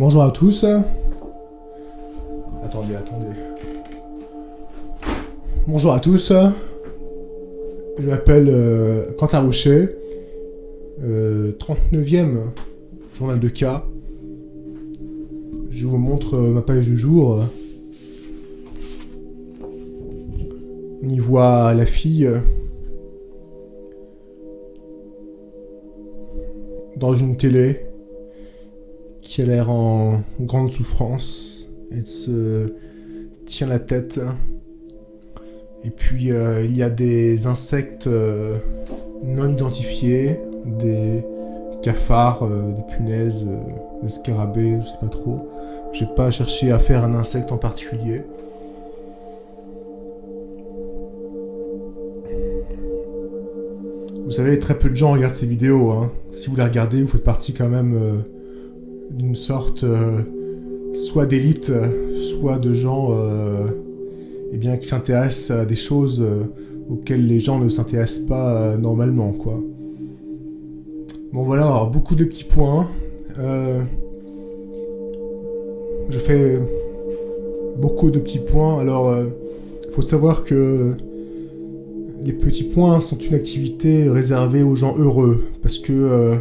Bonjour à tous. Attendez, attendez. Bonjour à tous. Je m'appelle euh, Quentin Rocher. Euh, 39e journal de cas. Je vous montre euh, ma page du jour. On y voit la fille euh, dans une télé qui a l'air en grande souffrance. Elle se tient la tête. Et puis euh, il y a des insectes euh, non identifiés, des cafards, euh, des punaises, des scarabées, je sais pas trop. J'ai pas cherché à faire un insecte en particulier. Vous savez, très peu de gens regardent ces vidéos. Hein. Si vous les regardez, vous faites partie quand même d'une sorte euh, soit d'élite, soit de gens euh, eh bien, qui s'intéressent à des choses euh, auxquelles les gens ne s'intéressent pas normalement, quoi. Bon voilà, beaucoup de petits points. Euh, je fais beaucoup de petits points. Alors, il faut savoir que les petits points sont une activité réservée aux gens heureux. Parce que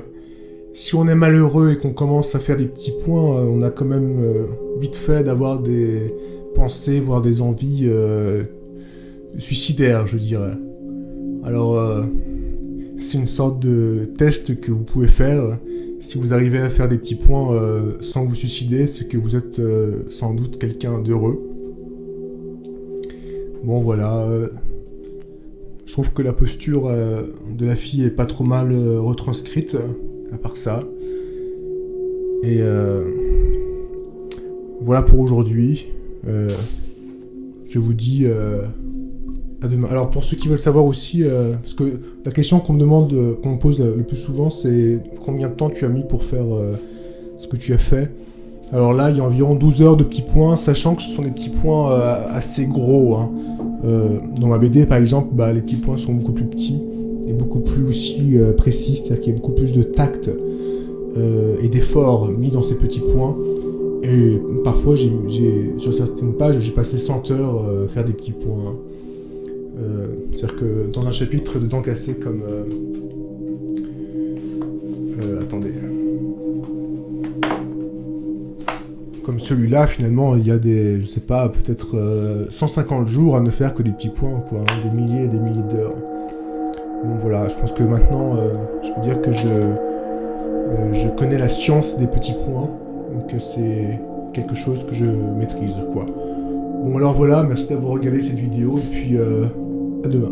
si on est malheureux et qu'on commence à faire des petits points, euh, on a quand même euh, vite fait d'avoir des pensées, voire des envies euh, suicidaires, je dirais. Alors, c'est une sorte de test que vous pouvez faire. Si vous arrivez à faire des petits points sans vous suicider, c'est que vous êtes sans doute quelqu'un d'heureux. Bon voilà, je trouve que la posture de la fille est pas trop mal retranscrite, à part ça. Et euh, voilà pour aujourd'hui. Euh, je vous dis euh, à demain. Alors pour ceux qui veulent savoir aussi, parce que la question qu'on me demande, qu'on me pose le plus souvent, c'est combien de temps tu as mis pour faire ce que tu as fait. Alors là, il y a environ 12 heures de petits points, sachant que ce sont des petits points assez gros. hein. Dans ma BD, par exemple, bah, les petits points sont beaucoup plus petits et beaucoup plus aussi euh, précis, c'est-à-dire qu'il y a beaucoup plus de tact euh, et d'effort mis dans ces petits points. Et parfois, j'ai- sur certaines pages, j'ai passé 100 heures euh, faire des petits points. hein. Euh, c'est-à-dire que dans un chapitre de dents cassées comme... attendez. Comme celui-là, finalement, il y a des, je sais pas, peut-être euh, 150 jours à ne faire que des petits points, quoi, hein, des milliers et des milliers d'heures. Donc voilà, je pense que maintenant, euh, je peux dire que je, euh, je connais la science des petits points, donc que c'est quelque chose que je maîtrise, quoi. Bon alors voilà, merci d'avoir regardé cette vidéo, et puis euh, à demain.